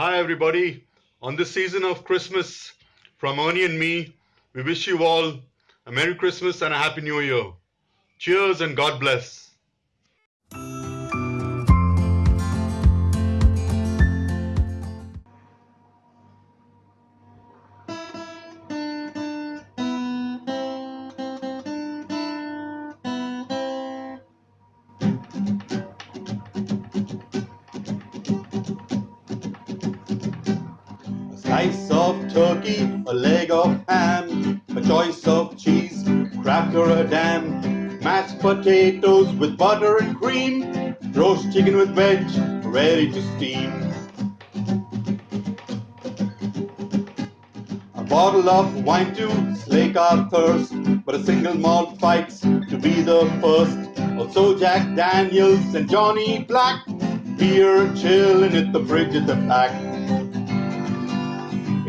Hi, everybody. On this season of Christmas, from Ernie and me, we wish you all a Merry Christmas and a Happy New Year. Cheers and God bless. Slice of turkey, a leg of ham, a choice of cheese, cracker a dam, mashed potatoes with butter and cream, roast chicken with veg, ready to steam. A bottle of wine to slake our thirst, but a single malt fights to be the first. Also Jack Daniels and Johnny Black, beer chilling at the fridge at the back.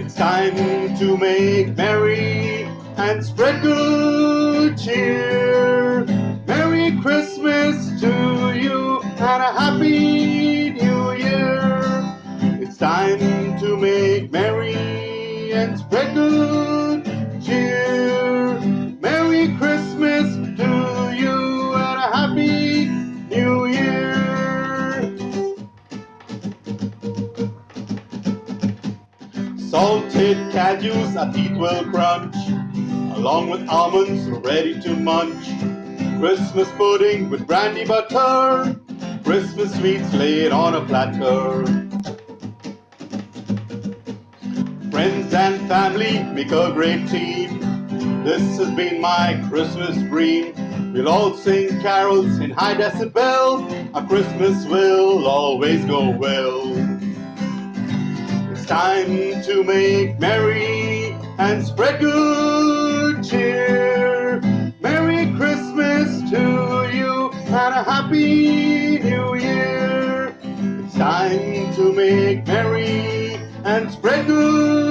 It's time to make merry and spread good cheer. Merry Christmas to you and a happy new year. It's time to make merry and spread good Salted cashews our teeth will crunch, along with almonds ready to munch. Christmas pudding with brandy butter, Christmas sweets laid on a platter. Friends and family make a great team. This has been my Christmas dream. We'll all sing carols in high decibel. Our Christmas will always go well. Time to make merry and spread good cheer. Merry Christmas to you and a happy new year. It's time to make merry and spread good